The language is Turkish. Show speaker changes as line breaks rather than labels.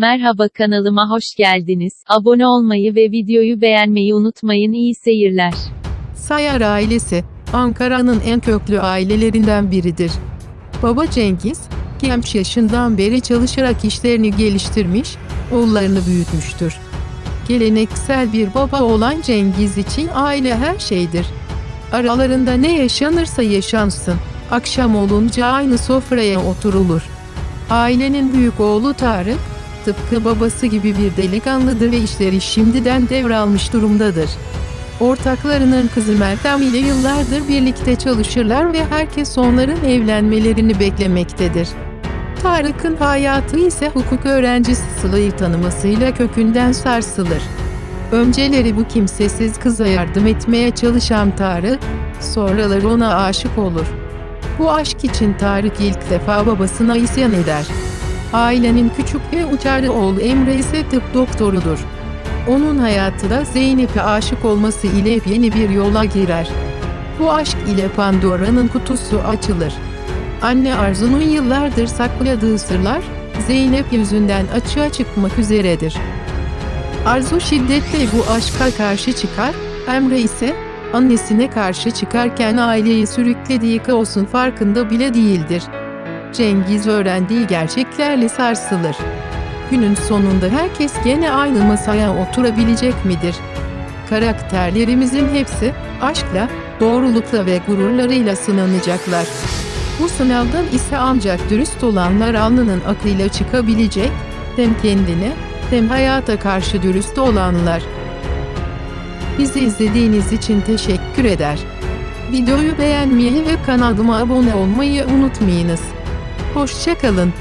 Merhaba kanalıma hoş geldiniz. Abone olmayı ve videoyu beğenmeyi unutmayın. İyi seyirler.
Sayar ailesi, Ankara'nın en köklü ailelerinden biridir. Baba Cengiz, genç yaşından beri çalışarak işlerini geliştirmiş, oğullarını büyütmüştür. Geleneksel bir baba olan Cengiz için aile her şeydir. Aralarında ne yaşanırsa yaşansın, akşam olunca aynı sofraya oturulur. Ailenin büyük oğlu Tarık, tıpkı babası gibi bir delikanlıdır ve işleri şimdiden devralmış durumdadır. Ortaklarının kızı Meltem ile yıllardır birlikte çalışırlar ve herkes onların evlenmelerini beklemektedir. Tarık'ın hayatı ise hukuk öğrencisi Sıla'yı tanımasıyla kökünden sarsılır. Önceleri bu kimsesiz kıza yardım etmeye çalışan Tarık, sonraları ona aşık olur. Bu aşk için Tarık ilk defa babasına isyan eder. Ailenin küçük ve uçarı oğlu Emre ise tıp doktorudur. Onun hayatı da Zeynep'e aşık olması ile yeni bir yola girer. Bu aşk ile Pandora'nın kutusu açılır. Anne Arzu'nun yıllardır sakladığı sırlar, Zeynep yüzünden açığa çıkmak üzeredir. Arzu şiddetle bu aşka karşı çıkar, Emre ise annesine karşı çıkarken aileyi sürüklediği kaosun farkında bile değildir. Cengiz öğrendiği gerçeklerle sarsılır. Günün sonunda herkes gene aynı masaya oturabilecek midir? Karakterlerimizin hepsi aşkla, doğrulukla ve gururlarıyla sınanacaklar. Bu sınavdan ise ancak dürüst olanlar alnının akıyla çıkabilecek, hem kendine hem hayata karşı dürüst olanlar. Bizi izlediğiniz için teşekkür eder. Videoyu beğenmeyi ve kanalıma abone olmayı unutmayınız. Hoşçakalın.